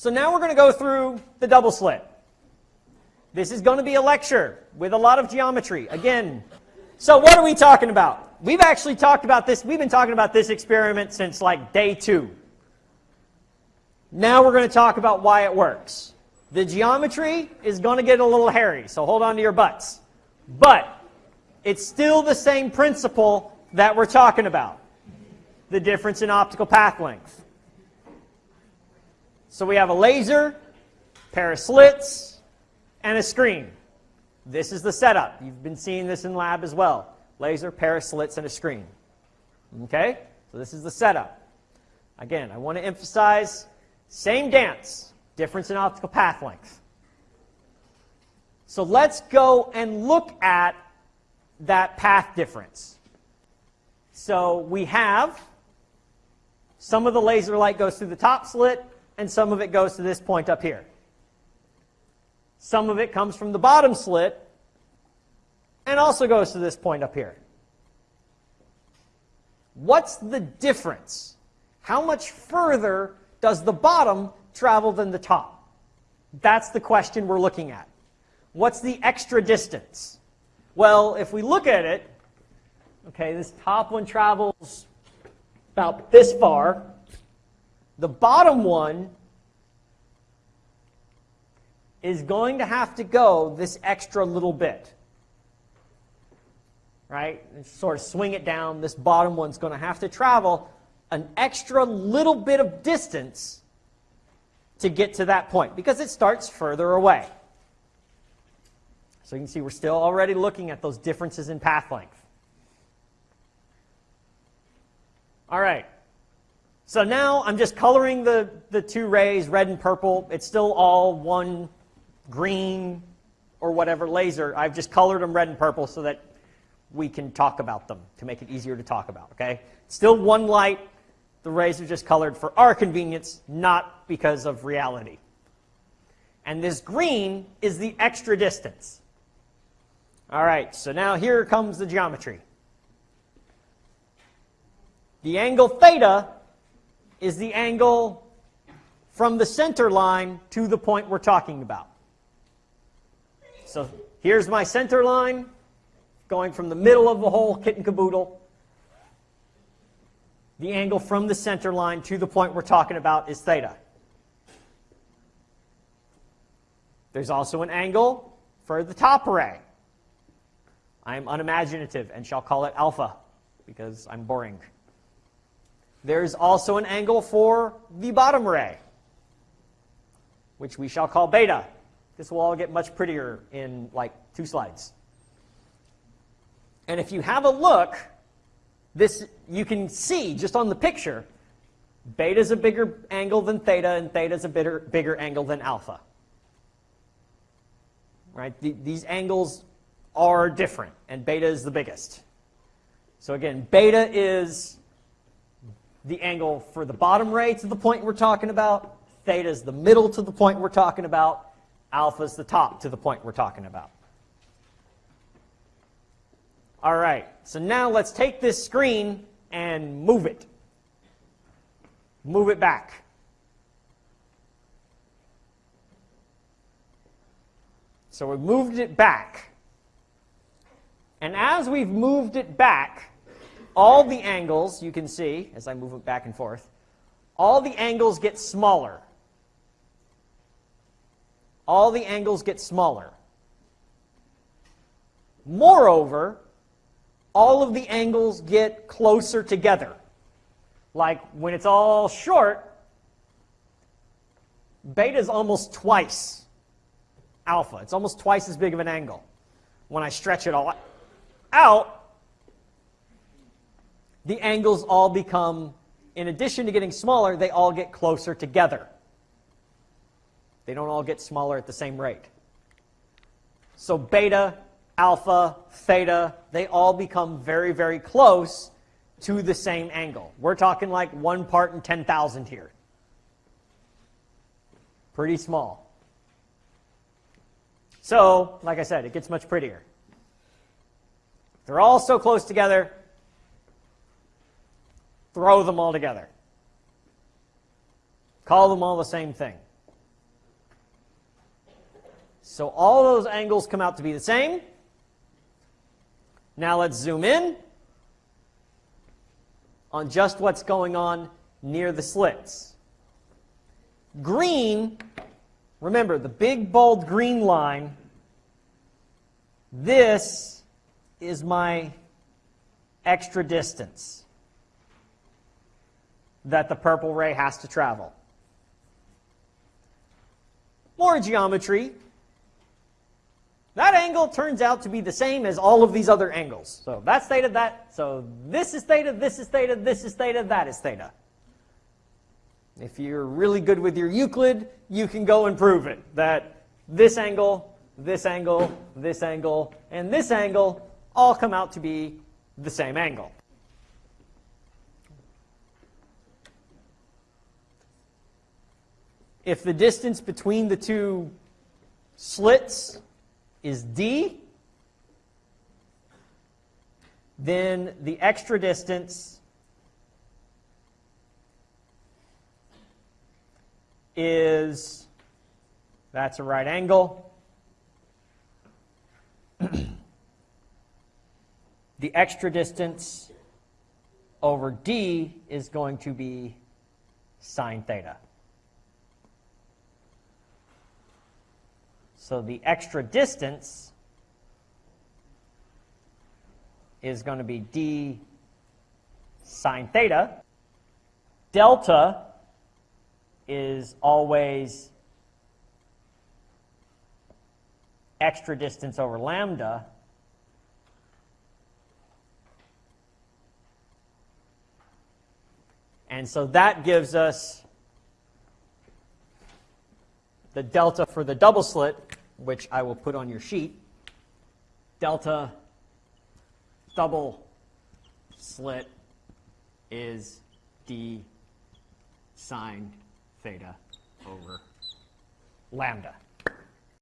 So now we're going to go through the double slit. This is going to be a lecture with a lot of geometry. Again, so what are we talking about? We've actually talked about this. We've been talking about this experiment since like day two. Now we're going to talk about why it works. The geometry is going to get a little hairy, so hold on to your butts. But it's still the same principle that we're talking about. The difference in optical path length. So we have a laser, pair of slits, and a screen. This is the setup. You've been seeing this in lab as well. Laser, pair of slits, and a screen. Okay? So this is the setup. Again, I want to emphasize same dance, difference in optical path length. So let's go and look at that path difference. So we have some of the laser light goes through the top slit, and some of it goes to this point up here. Some of it comes from the bottom slit, and also goes to this point up here. What's the difference? How much further does the bottom travel than the top? That's the question we're looking at. What's the extra distance? Well, if we look at it, okay, this top one travels about this far. The bottom one is going to have to go this extra little bit. Right? And sort of swing it down. This bottom one's going to have to travel an extra little bit of distance to get to that point because it starts further away. So you can see we're still already looking at those differences in path length. All right. So now I'm just coloring the, the two rays, red and purple. It's still all one green or whatever laser. I've just colored them red and purple so that we can talk about them to make it easier to talk about, okay? Still one light, the rays are just colored for our convenience, not because of reality. And this green is the extra distance. All right, so now here comes the geometry. The angle theta is the angle from the center line to the point we're talking about. So here's my center line, going from the middle of the whole kit and caboodle the angle from the center line to the point we're talking about is theta. There's also an angle for the top array. I'm unimaginative and shall call it alpha because I'm boring. There's also an angle for the bottom ray, which we shall call beta. This will all get much prettier in like two slides. And if you have a look this, you can see just on the picture, beta is a bigger angle than theta, and theta is a bigger, bigger angle than alpha. Right? The, these angles are different, and beta is the biggest. So again, beta is the angle for the bottom ray to the point we're talking about. Theta is the middle to the point we're talking about. Alpha is the top to the point we're talking about. All right, so now let's take this screen and move it. Move it back. So we moved it back. And as we've moved it back, all the angles, you can see, as I move it back and forth, all the angles get smaller. All the angles get smaller. Moreover, all of the angles get closer together. Like when it's all short, beta is almost twice alpha. It's almost twice as big of an angle. When I stretch it all out, the angles all become, in addition to getting smaller, they all get closer together. They don't all get smaller at the same rate. So beta alpha, theta, they all become very, very close to the same angle. We're talking like one part in 10,000 here. Pretty small. So, like I said, it gets much prettier. They're all so close together, throw them all together. Call them all the same thing. So all those angles come out to be the same. Now let's zoom in on just what's going on near the slits. Green, remember the big bold green line, this is my extra distance that the purple ray has to travel. More geometry. That angle turns out to be the same as all of these other angles. So that's theta, that, so this is theta, this is theta, this is theta, that is theta. If you're really good with your Euclid, you can go and prove it, that this angle, this angle, this angle, and this angle all come out to be the same angle. If the distance between the two slits is d, then the extra distance is, that's a right angle. the extra distance over d is going to be sine theta. So the extra distance is going to be d sine theta. Delta is always extra distance over lambda. And so that gives us the delta for the double slit, which I will put on your sheet. Delta double slit is d sine theta over lambda.